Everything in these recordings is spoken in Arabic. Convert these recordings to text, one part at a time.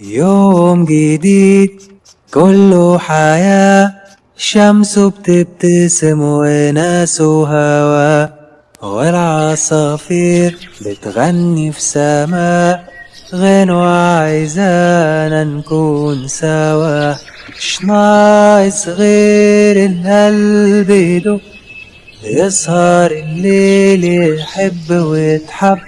يوم جديد كله حياة شمسه بتبتسم وناسه هوا والعصافير بتغني في سماء غنوة عايزانا نكون سوا. مش ناقص غير القلب يدق يسهر الليل يحب ويتحب.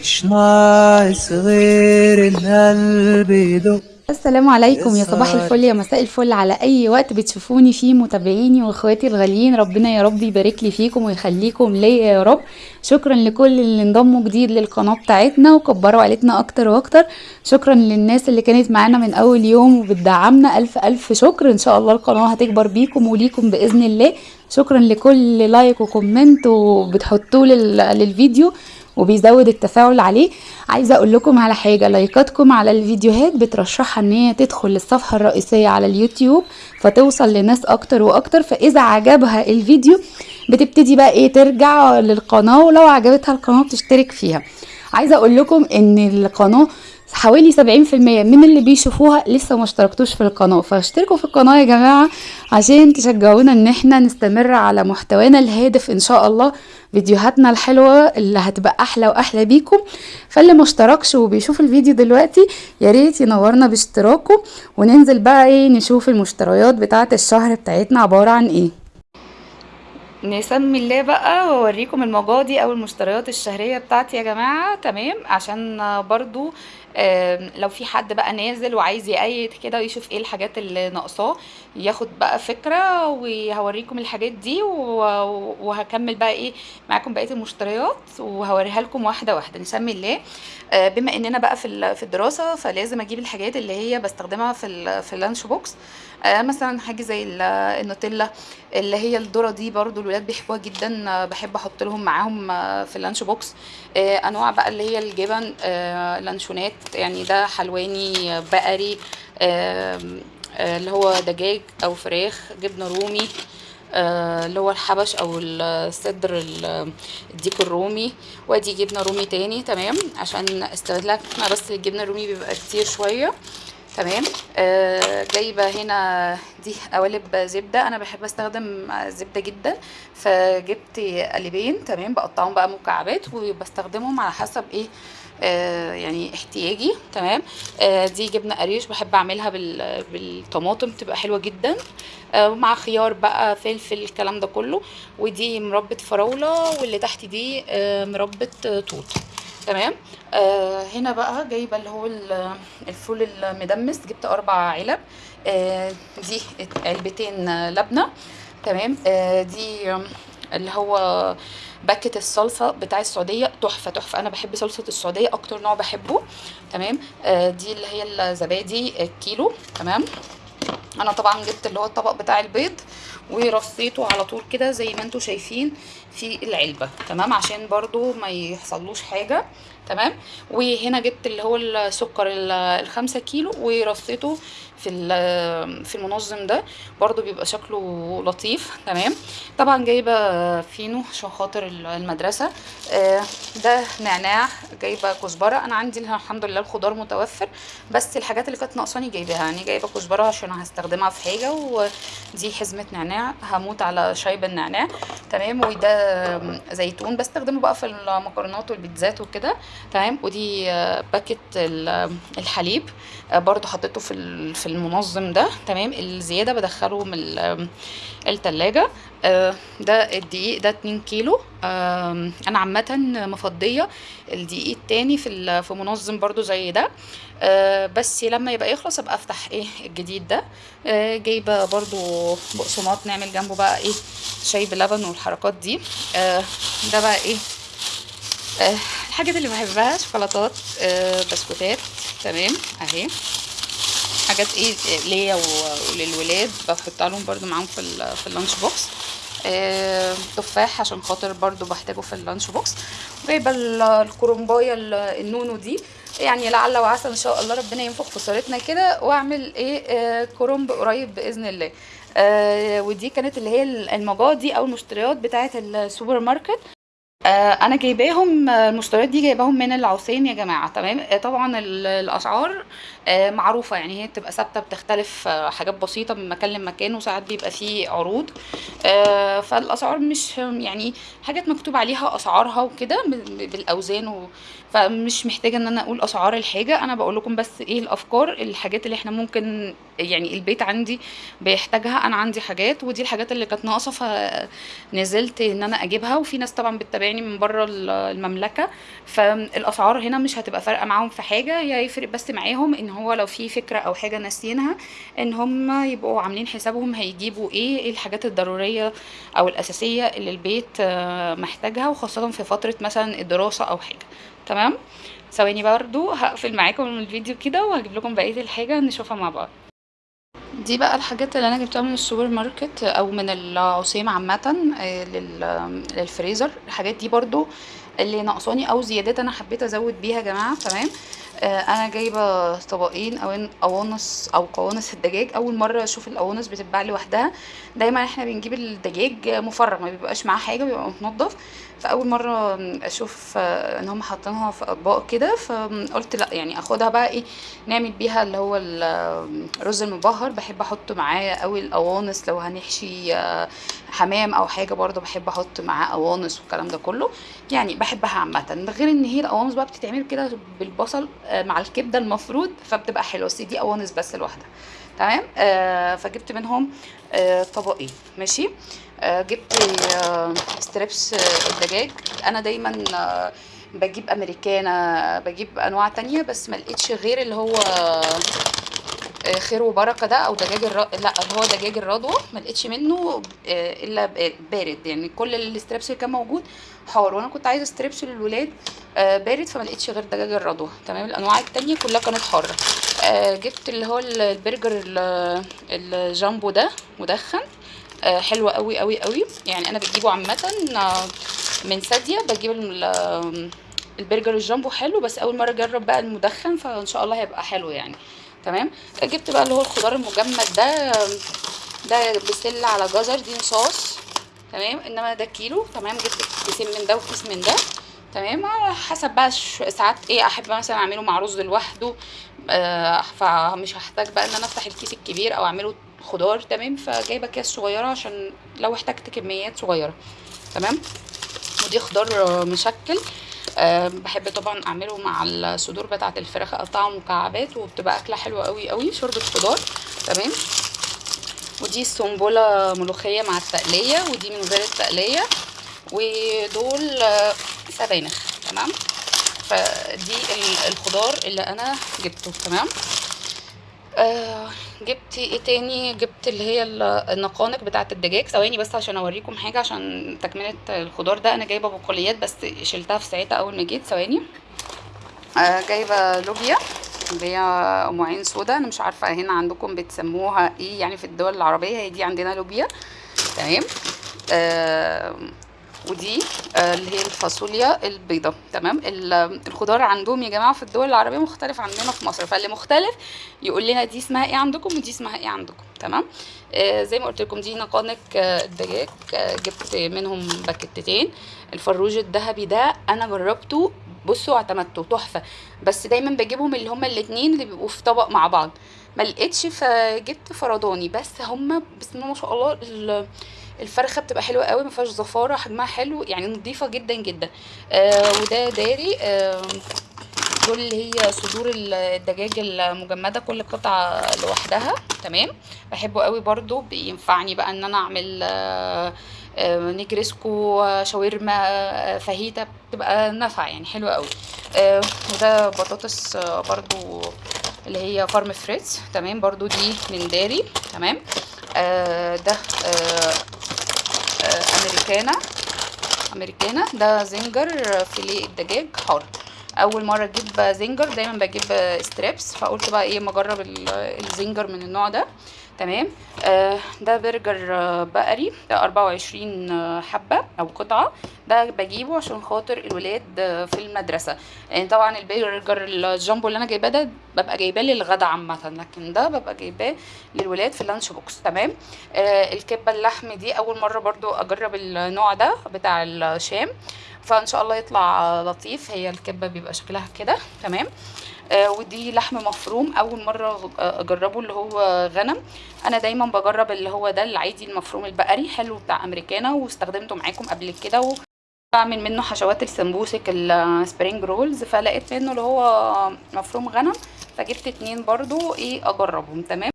مش ناقص غير القلب يدق السلام عليكم. يا صباح. الفل يا مساء الفل. على أي وقت بتشوفوني فيه متابعيني وإخواتي الغاليين ربنا يا رب يبارك لي فيكم ويخليكم ليا يا رب. شكرا لكل اللي انضموا جديد للقناة بتاعتنا وكبروا عيلتنا أكتر وأكتر. شكرا للناس اللي كانت معانا من أول يوم وبتدعمنا. ألف ألف شكر. إن شاء الله القناة هتكبر بيكم وليكم بإذن الله. شكرا لكل like و comment وبتحطوه لل- للفيديو. وبيزود التفاعل عليه. عايزة أقول لكم على حاجة لايكاتكم على الفيديوهات بترشحها إن هي تدخل للصفحة الرئيسية على اليوتيوب فتوصل لناس أكتر وأكتر. فإذا عجبها الفيديو بتبتدي بقى إيه ترجع للقناة ولو عجبتها القناة بتشترك فيها. عايزة أقول لكم إن القناة حوالي 70% من اللي بيشوفوها لسه ما اشتركتوش في القناة. فاشتركوا في القناة يا جماعة عشان تشجعونا إن إحنا نستمر على محتوانا الهادف إن شاء الله. فيديوهاتنا الحلوة اللي هتبقى أحلى وأحلى بيكم. فاللي ما اشتركش وبيشوف الفيديو دلوقتي يا ريت ينورنا باشتراكه. وننزل بقى إيه نشوف المشتريات بتاعة الشهر بتاعتنا عبارة عن إيه. نسمي الله بقى وأوريكم المجادي أو المشتريات الشهرية بتاعتي يا جماعة. تمام؟ عشان برضو لو في حد بقى نازل وعايز يقيد كده ويشوف إيه الحاجات اللي ناقصاه ياخد بقى فكرة وهوريكم الحاجات دي وهكمل بقى إيه معاكم بقية المشتريات وهوريها لكم واحدة واحدة. نسمي الله. آه، بما اننا بقى في في الدراسة فلازم أجيب الحاجات اللي هي بستخدمها في في ال lunch box. آه، مثلا حاجة زي ال- النوتيلا اللي هي الذرة دي برضو الولاد بيحبوها جدا. آه، بحب أحط لهم معاهم في ال lunch box. انواع بقى اللي هي الجبن لانشونات يعني ده حلواني بقري آه، اللي هو دجاج أو فراخ جبنة رومي آه، اللي هو الحبش أو الصدر ال- الديك الرومي. وأدي جبنة رومي تاني تمام؟ عشان استهلاكنا بس الجبنة الرومي بيبقى كتير شوية. تمام. آه جايبة هنا دي قوالب زبدة. أنا بحب أستخدم زبدة جدا. فجبت قالبين تمام بقطعهم بقى مكعبات وبستخدمهم على حسب إيه آه يعني احتياجي تمام. آه دي جبنة قريش بحب أعملها بال بالطماطم بتبقى حلوة جدا. آه مع خيار بقى فلفل الكلام ده كله. ودي مربى فراولة واللي تحت دي آه مربى توت تمام. آه هنا بقى جايبة اللي هو ال- الفول المدمس. جبت أربع علب. آه دي علبتين لبنة. تمام. آه دي اللي هو packet الصلصة بتاع السعودية. تحفة تحفة. أنا بحب صلصة السعودية أكتر نوع بحبه. تمام. آه دي اللي هي الزبادي الكيلو. تمام. أنا طبعا جبت اللي هو الطبق بتاع البيض ورصيته على طول كده زي ما أنتم شايفين. في العلبة تمام؟ عشان برضو ما يحصلوش حاجة تمام؟ وهنا جبت اللي هو السكر ال- الخمسة كيلو ورصيته في في المنظم ده برضو بيبقى شكله لطيف تمام؟ طبعا جايبة فينو عشان خاطر ال- المدرسة آه، ده نعناع جايبة كزبرة أنا عندي الحمد لله الخضار متوفر بس الحاجات اللي كانت ناقصاني جايباها يعني جايبة كزبرة عشان هستخدمها في حاجة ودي حزمة نعناع هموت على شاي بالنعناع تمام؟ وده زيتون بستخدمه بقى في المكرونات والبيتزات وكده تمام؟ ودي آه، باكت ال- الحليب آه، برضو حطيته في في المنظم ده تمام؟ الزيادة بدخله من ال- التلاجة آه، ده الدقيق ده 2 كيلو أنا عامة مفضية الدقيق التاني في في منظم برضو زي ده. آه، بس لما يبقى يخلص أبقى أفتح إيه الجديد ده. آه، جايبه برضو بقسماط نعمل جنبه بقى إيه شاي بلبن والحركات دي. آه، ده بقى إيه الحاجات اللي بحبها شوكولاتات بسكوتات. تمام أهي. حاجات إيه ليا وللولاد بحطها لهم برضو معاهم في في ال lunch box. تفاح عشان خاطر برضو بحتاجه في ال lunch box. جايبه ال- الكرنبايه ال- النونو دي. يعني لعل وعسى إن شاء الله ربنا ينفخ في صورتنا كده وأعمل إيه آه، كرنب قريب بإذن الله. آه ودي كانت اللي هي المقاضي أو المشتريات بتاعه السوبر ماركت. آه، أنا جايباهم آه، المشتريات دي جايباهم من العثيم يا جماعة تمام؟ آه، طبعا ال- الأسعار آه، معروفة يعني هي بتبقى ثابتة بتختلف حاجات بسيطة من مكان لمكان وساعات بيبقى فيه عروض فالأسعار مش يعني حاجات مكتوب عليها أسعارها وكده ب- بالأوزان و فمش محتاجة إن أنا أقول أسعار الحاجة أنا بقول لكم بس إيه الأفكار الحاجات اللي إحنا ممكن يعني البيت عندي بيحتاجها أنا عندي حاجات ودي الحاجات اللي كانت ناقصة فنزلت إن أنا أجيبها. وفي ناس طبعا بتتابعني من بره المملكة فالأسعار هنا مش هتبقى فارقة معاهم في حاجة هي هيفرق بس معاهم إن هو لو في فكرة أو حاجة ناسيينها إن هم يبقوا عاملين حسابهم هيجيبوا إيه إيه الحاجات الضرورية أو الأساسية اللي البيت آه، محتاجها وخاصة في فترة مثلا الدراسة أو حاجة. تمام؟ ثواني برضو هقفل معاكم الفيديو كده وهجيب لكم بقية الحاجة نشوفها مع بعض. دي بقى الحاجات اللي أنا جبتها من السوبر ماركت أو من العثيم عامة آه، لل- للفريزر. الحاجات دي برضو اللي ناقصاني أو زيادات أنا حبيت أزود بيها يا جماعة تمام؟ آه، أنا جايبة طبقين أو قوانص أو قوانص الدجاج. أول مرة أشوف القوانص بتتباع لوحدها. دايما إحنا بنجيب الدجاج مفرغ ما بيبقاش معاه حاجة بيبقى متنضف. فاول مرة أشوف آه، إن هم حاطينها في أطباق كده فقلت لأ يعني أخدها بقى إيه نعمل بيها اللي هو الرز المبهر. بحب أحط معاه قوي القوانص لو هنحشي آه، حمام أو حاجة برضو بحب أحط معاه قوانص والكلام ده كله. يعني بحبها عامة. غير إن هي القوانص بقى بتتعمل كده بالبصل آه، مع الكبدة المفروض فبتبقى حلوة. بس دي قوانص بس لوحدها. تمام؟ آه فجبت منهم آه طبقين. ماشي؟ جبت آه ستريبس آه الدجاج. أنا دايما آه بجيب امريكانا بجيب أنواع تانية بس ما لقيتش غير اللي هو آه، خير وبركة ده أو دجاج الر... لا هو دجاج الرضوى. ما لقيتش منه آه، إلا بارد. يعني كل ال strips اللي كان موجود حار. وأنا كنت عايزة strips للولاد آه، بارد فما لقيتش غير دجاج الرضوى. تمام؟ الأنواع التانية كلها كانت حارة. آه، جبت اللي هو ال- البرجر ال- الجامبو ده مدخن. آه، حلو قوي قوي قوي. يعني أنا بجيبه عامة آه، من ساديا بجيب ال- البرجر الجامبو حلو بس أول مرة أجرب بقى المدخن فإن شاء الله هيبقى حلو يعني. تمام؟ جبت بقى اللي هو الخضار المجمد ده ده بسلة على جزر دي صوص. تمام؟ إنما ده كيلو. تمام؟ جبت كيسين من ده وكيس من ده. تمام؟ على حسب بقى ساعات إيه أحب مثلا أعمله مع رز لوحده فمش هحتاج بقى إن أنا أفتح الكيس الكبير أو أعمله خضار تمام؟ فجايبة اكياس صغيرة عشان لو احتجت كميات صغيرة تمام؟ ودي خضار آه، مشكل. أه بحب طبعا أعمله مع الصدور بتاعة الفراخ أقطعها مكعبات وبتبقى أكلة حلوة قوي قوي شوربة خضار تمام؟ ودي سنبلة ملوخية مع التقلية ودي من غير التقلية ودول آه، سبانخ تمام؟ فدي ال- الخضار اللي أنا جبته تمام؟ آه جبت إيه تاني؟ جبت اللي هي ال- النقانق بتاعة الدجاج. ثواني بس عشان أوريكم حاجة عشان تكملة الخضار ده. أنا جايبة بقوليات بس شلتها في ساعتها أول ما جيت. ثواني. آه جايبة لوبيا اللي هي ام عين سودا. أنا مش عارفة هنا عندكم بتسموها إيه يعني في الدول العربية هي دي عندنا لوبيا. تمام؟ آه ودي آه، اللي هي الفاصوليا البيضاء تمام؟ ال- الخضار عندهم يا جماعة في الدول العربية مختلف عننا في مصر. فاللي مختلف يقول لنا دي اسمها إيه عندكم ودي اسمها إيه عندكم. تمام؟ آه زي ما قلت لكم دي نقانق آه، الدجاج جبت منهم باكيتتين. الفروج الذهبي ده أنا جربته بصوا اعتمدته تحفة. بس دايما بجيبهم اللي هما الاتنين اللي بيبقوا في طبق مع بعض. ما لقيتش فجبت فرداني بس هما بسم الله ما شاء الله ال- الفرخة بتبقى حلوة قوي ما فيهاش زفارة حجمها حلو يعني نظيفه جدا جدا. آه وده داري آه دول اللي هي صدور ال- الدجاج المجمدة كل قطعة لوحدها تمام؟ بحبه قوي برضو بينفعني بقى إن أنا أعمل آه، آه، نجريسكو شاورما آه، فاهيتا بتبقى نافعة يعني حلوة قوي. وده بطاطس برضو اللي هي فارم فريتز تمام؟ برضو دي من داري تمام؟ ده أمريكانا. أمريكانا. ده zinger فيليه الدجاج حار. أول مرة أجيب zinger دايما بجيب strips فقلت بقى إيه ما أجرب ال- ال zinger من النوع ده. تمام؟ آه ده برجر آه، بقري ده 24 آه، حبة أو قطعة. ده بجيبه عشان خاطر الولاد آه، في المدرسة. يعني طبعا البرجر الجامبو اللي أنا جايباه ده ببقى جايباه للغدا عامة لكن ده ببقى جايباه للولاد في ال lunch box. تمام؟ الكبة اللحم دي أول مرة برضو أجرب النوع ده بتاع الشام. فإن شاء الله يطلع لطيف. هي الكبة بيبقى شكلها كده. تمام؟ آه، ودي لحم مفروم. أول مرة آه، أجربه اللي هو غنم. أنا دايما بجرب اللي هو ده العادي المفروم البقري حلو بتاع أمريكانا واستخدمته معاكم قبل كده. بعمل منه حشوات السمبوسك ال spring rolls فلقيت منه اللي هو مفروم غنم فجبت اتنين برضو إيه أجربهم. تمام؟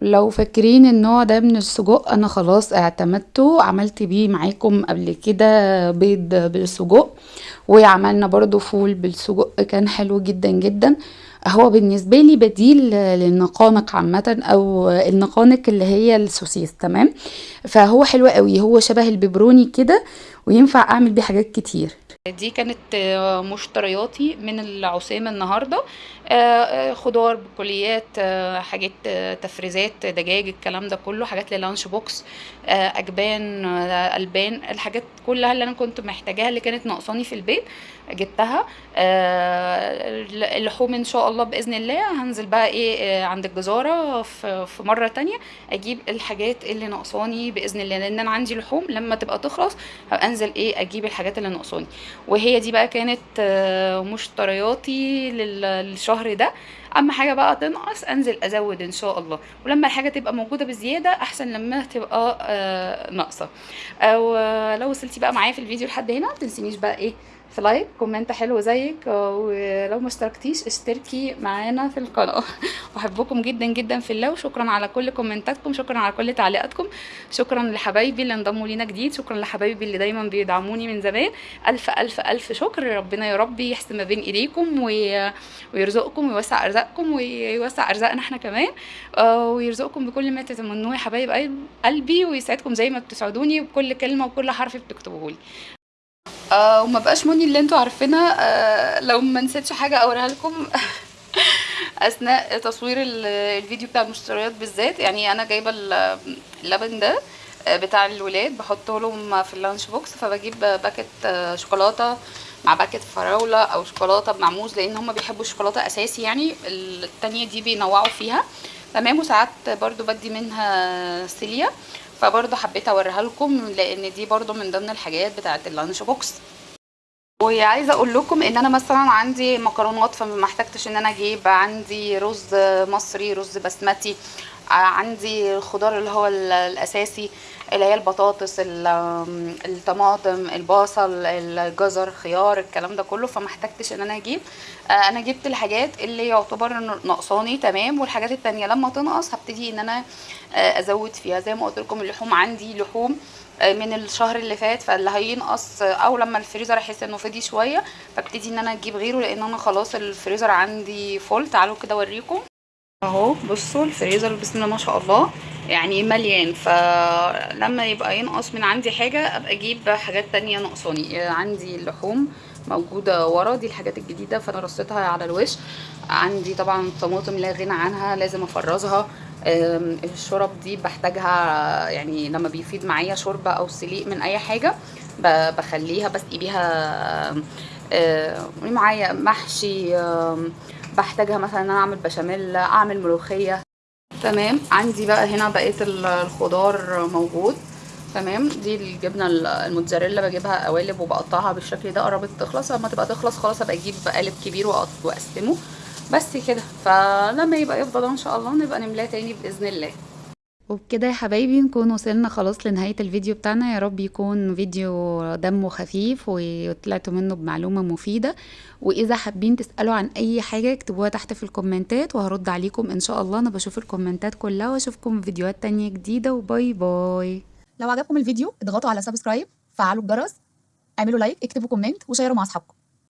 لو فاكرين النوع ده من السجق أنا خلاص اعتمدته عملت بيه معاكم قبل كده بيض بالسجق. وعملنا برضو فول بالسجق كان حلو جدا جدا. هو بالنسبة لي بديل للنقانق عامة أو النقانق اللي هي السوسيس تمام؟ فهو حلو قوي هو شبه البيبروني كده وينفع أعمل بيه حاجات كتير. دي كانت آه، مشترياتي من العثيم النهارده. آه، آه، خضار بقوليات آه، حاجات تفريزات دجاج الكلام ده كله حاجات لل lunch box أجبان ألبان الحاجات كلها اللي أنا كنت محتاجاها اللي كانت ناقصاني في البيت جبتها. اللحوم إن شاء الله بإذن الله. هنزل بقى إيه آه، عند الجزارة في مرة تانية أجيب الحاجات اللي ناقصاني بإذن الله. لأن أنا عندي لحوم لما تبقى تخلص هبقى أنزل إيه أجيب الحاجات اللي ناقصاني. وهي دي بقى كانت آه، مشترياتي لل- للشهر ده. أما حاجة بقى تنقص أنزل أزود إن شاء الله. ولما الحاجة تبقى موجودة بزيادة أحسن لما تبقى آه، ناقصة. أو آه، لو وصلتي بقى معايا في الفيديو لحد هنا متنسينيش بقى إيه في like comment حلو زيك آه، ولو ما اشتركتيش اشتركي معانا في القناة. أحبكم جدا جدا في الله وشكرا على كل كومنتاتكم شكرا على كل تعليقاتكم. شكرا لحبايبي اللي انضموا لينا جديد شكرا لحبايبي اللي دايما بيدعموني من زمان. ألف ألف ألف شكر ربنا يا رب يحسن ما بين إيديكم وي... ويرزقكم ويوسع أرزاقكم ويوسع أرزاقنا إحنا كمان. آه، ويرزقكم بكل ما تتمنوه يا حبايب قلب- قلبي ويسعدكم زي ما بتسعدوني بكل كلمة وكل حرف بتكتبوه لي آه وما بقاش مني اللي أنتوا عارفينها. آه لو ما نسيتش حاجة اوريها لكم. أثناء تصوير ال- الفيديو بتاع المشتريات بالذات يعني أنا جايبة ال- اللبن ده آه، بتاع الولاد بحطه لهم في ال lunch box فبجيب packet آه، شوكولاتة مع packet فراولة أو شوكولاتة بمعموز لأن هم بيحبوا الشوكولاتة أساسي يعني التانية دي بينوعوا فيها. تمام وساعات برضو بدي منها سيليا فبرضو حبيت اوريها لكم لأن دي برضو من ضمن الحاجات بتاعه ال lunch box. وعايزة أقول لكم ان أنا مثلا عندي مكرونات فما احتجتش ان أنا أجيب عندي رز مصري رز بسمتي عندي الخضار اللي هو ال- الأساسي اللي هي البطاطس ال- الطماطم البصل الجزر خيار الكلام ده كله. فما احتجتش إن أنا أجيب. آه، أنا جبت الحاجات اللي يعتبر ناقصاني تمام. والحاجات التانية لما تنقص هبتدي إن أنا آه، أزود فيها. زي ما قلت لكم اللحوم عندي لحوم من الشهر اللي فات. فاللي هينقص أو لما الفريزر أحس إنه فضي شوية فابتدي إن أنا أجيب غيره. لأن أنا خلاص الفريزر عندي فول تعالوا كده أوريكم. اهو بصوا الفريزر بسم الله ما شاء الله. يعني مليان. فلما يبقى ينقص من عندي حاجة أبقى أجيب حاجات تانية ناقصاني. عندي اللحوم موجودة ورا دي الحاجات الجديدة فأنا رصيتها على الوش. عندي طبعا الطماطم لا غنى عنها لازم أفرزها. الشرب دي بحتاجها يعني لما بيفيد معايا شوربه أو سليق من أي حاجة بخليها بسقي بيها معايا محشي بحتاجها مثلا إن أنا أعمل بشاميل أعمل ملوخية تمام؟ عندي بقى هنا بقية ال- الخضار موجود تمام؟ دي الجبنة ال- الموتزاريلا بجيبها قوالب وبقطعها بالشكل ده قربت تخلص لما تبقى تخلص خلاص أبقى أجيب قالب كبير وأقسمه. بس كده. فلما يبقى يفضل إن شاء الله نبقى نملاه تاني بإذن الله. وبكده يا حبايبي نكون وصلنا خلاص لنهاية الفيديو بتاعنا. يا رب يكون فيديو دمه خفيف وطلعتوا منه بمعلومة مفيدة. وإذا حابين تسألوا عن أي حاجة اكتبوها تحت في الكومنتات وهرد عليكم إن شاء الله. أنا بشوف الكومنتات كلها وأشوفكم في فيديوهات تانية جديدة. و bye bye. لو عجبكم الفيديو اضغطوا على subscribe فعلوا الجرس اعملوا like اكتبوا comment وشيروا مع أصحابكم.